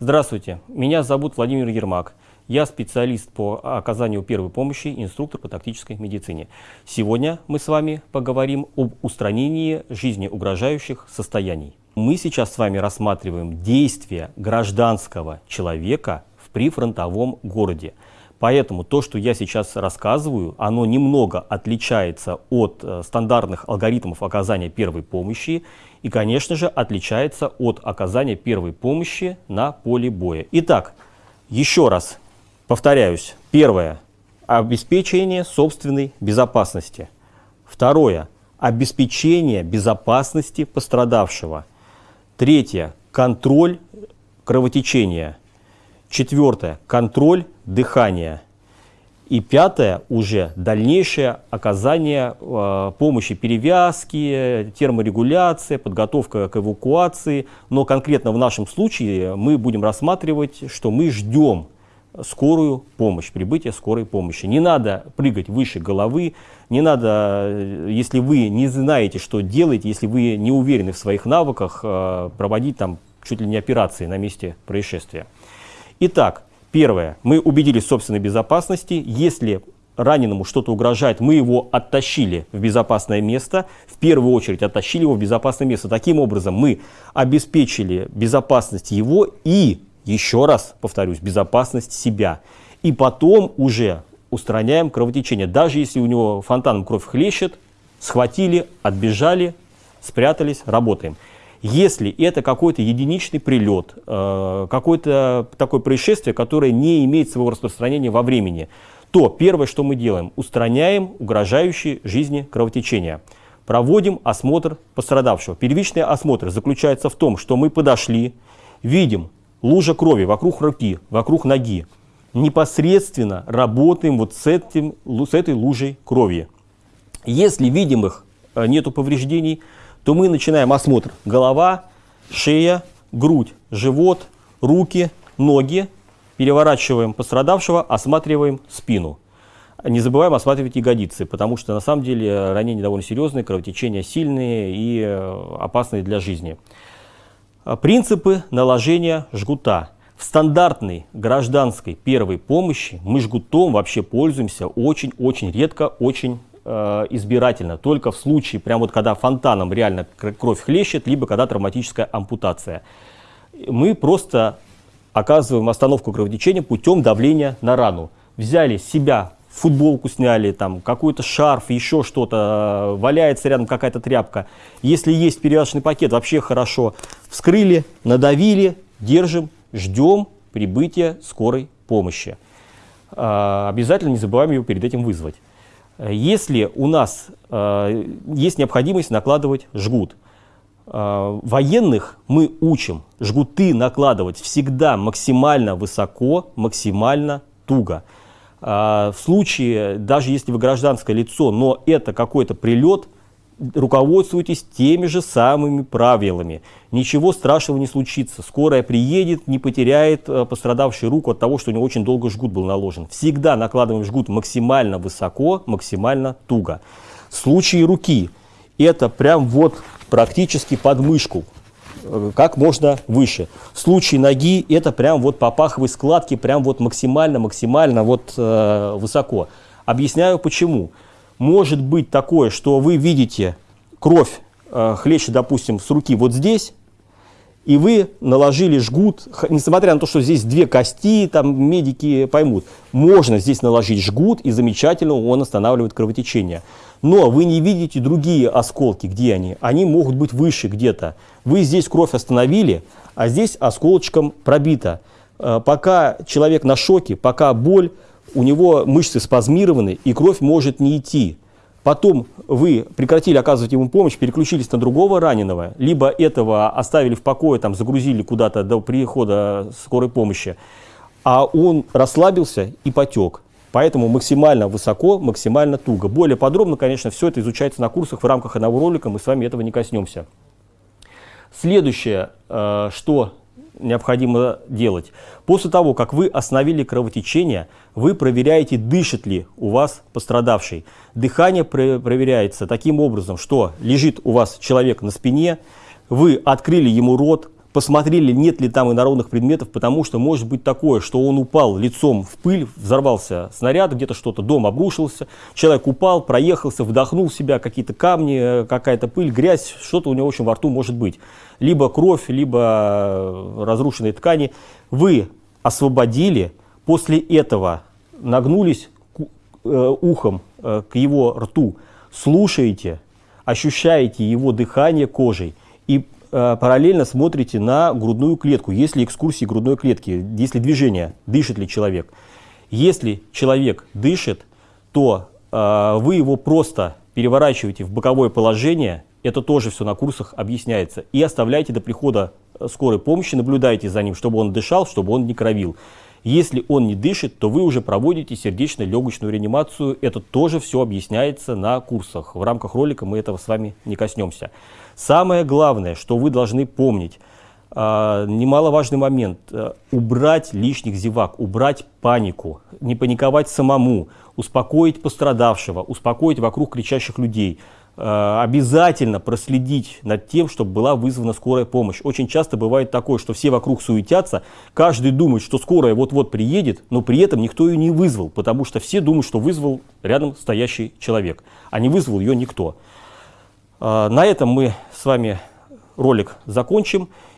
Здравствуйте, меня зовут Владимир Ермак. Я специалист по оказанию первой помощи, инструктор по тактической медицине. Сегодня мы с вами поговорим об устранении жизнеугрожающих состояний. Мы сейчас с вами рассматриваем действия гражданского человека в прифронтовом городе. Поэтому то, что я сейчас рассказываю, оно немного отличается от э, стандартных алгоритмов оказания первой помощи и, конечно же, отличается от оказания первой помощи на поле боя. Итак, еще раз повторяюсь. Первое – обеспечение собственной безопасности. Второе – обеспечение безопасности пострадавшего. Третье – контроль кровотечения. Четвертое – контроль дыхания. И пятое уже дальнейшее оказание э, помощи перевязки, терморегуляция, подготовка к эвакуации. Но конкретно в нашем случае мы будем рассматривать, что мы ждем скорую помощь, прибытие скорой помощи. Не надо прыгать выше головы, не надо, э, если вы не знаете, что делать, если вы не уверены в своих навыках, э, проводить там чуть ли не операции на месте происшествия. Итак, первое. Мы убедились в собственной безопасности. Если раненому что-то угрожает, мы его оттащили в безопасное место, в первую очередь оттащили его в безопасное место. Таким образом, мы обеспечили безопасность его и, еще раз повторюсь, безопасность себя. И потом уже устраняем кровотечение. Даже если у него фонтаном кровь хлещет, схватили, отбежали, спрятались, работаем. Если это какой-то единичный прилет, э, какое-то такое происшествие, которое не имеет своего распространения во времени, то первое, что мы делаем, устраняем угрожающие жизни кровотечения. Проводим осмотр пострадавшего. Первичный осмотр заключается в том, что мы подошли, видим лужа крови вокруг руки, вокруг ноги. Непосредственно работаем вот с, этим, с этой лужей крови. Если видимых э, нету повреждений, то мы начинаем осмотр. Голова, шея, грудь, живот, руки, ноги. Переворачиваем пострадавшего, осматриваем спину. Не забываем осматривать ягодицы, потому что на самом деле ранения довольно серьезные, кровотечения сильные и э, опасные для жизни. Принципы наложения жгута. В стандартной гражданской первой помощи мы жгутом вообще пользуемся очень-очень редко, очень избирательно, только в случае, прям вот когда фонтаном реально кровь хлещет, либо когда травматическая ампутация. Мы просто оказываем остановку кровотечения путем давления на рану. Взяли себя, футболку сняли, там какой-то шарф, еще что-то, валяется рядом какая-то тряпка. Если есть перевязочный пакет, вообще хорошо. Вскрыли, надавили, держим, ждем прибытия скорой помощи. А, обязательно не забываем его перед этим вызвать. Если у нас э, есть необходимость накладывать жгут, э, военных мы учим жгуты накладывать всегда максимально высоко, максимально туго. Э, в случае, даже если вы гражданское лицо, но это какой-то прилет, руководствуйтесь теми же самыми правилами. Ничего страшного не случится. Скорая приедет, не потеряет э, пострадавший руку от того, что у него очень долго жгут был наложен. Всегда накладываем жгут максимально высоко, максимально туго. В руки это прям вот практически под мышку, э, как можно выше. В случае ноги это прям вот по паховой складке, прям вот максимально-максимально вот э, высоко. Объясняю почему может быть такое, что вы видите кровь э, хлещет, допустим, с руки вот здесь, и вы наложили жгут, несмотря на то, что здесь две кости, там медики поймут, можно здесь наложить жгут, и замечательно он останавливает кровотечение. Но вы не видите другие осколки, где они, они могут быть выше где-то. Вы здесь кровь остановили, а здесь осколочком пробито. Э, пока человек на шоке, пока боль, у него мышцы спазмированы, и кровь может не идти. Потом вы прекратили оказывать ему помощь, переключились на другого раненого, либо этого оставили в покое, там, загрузили куда-то до прихода скорой помощи, а он расслабился и потек. Поэтому максимально высоко, максимально туго. Более подробно, конечно, все это изучается на курсах в рамках одного ролика, мы с вами этого не коснемся. Следующее, э, что необходимо делать? После того, как вы остановили кровотечение, вы проверяете, дышит ли у вас пострадавший. Дыхание проверяется таким образом, что лежит у вас человек на спине, вы открыли ему рот, посмотрели, нет ли там инородных предметов, потому что может быть такое, что он упал лицом в пыль, взорвался снаряд, где-то что-то, дом обрушился, человек упал, проехался, вдохнул в себя какие-то камни, какая-то пыль, грязь, что-то у него, в общем, во рту может быть. Либо кровь, либо разрушенные ткани. Вы освободили, после этого нагнулись э, ухом э, к его рту, слушаете, ощущаете его дыхание кожей и Э, параллельно смотрите на грудную клетку, если экскурсии грудной клетки, если движение, дышит ли человек. Если человек дышит, то э, вы его просто переворачиваете в боковое положение, это тоже все на курсах объясняется, и оставляете до прихода э, скорой помощи, наблюдайте за ним, чтобы он дышал, чтобы он не кровил. Если он не дышит, то вы уже проводите сердечно-легочную реанимацию. Это тоже все объясняется на курсах. В рамках ролика мы этого с вами не коснемся. Самое главное, что вы должны помнить, Uh, немаловажный момент. Uh, убрать лишних зевак, убрать панику, не паниковать самому, успокоить пострадавшего, успокоить вокруг кричащих людей. Э, обязательно проследить над тем, чтобы была вызвана скорая помощь. Очень часто бывает такое, что все вокруг суетятся, каждый думает, что скорая вот-вот приедет, но при этом никто ее не вызвал, потому что все думают, что вызвал рядом стоящий человек, а не вызвал ее никто. Э, на этом мы с вами ролик закончим.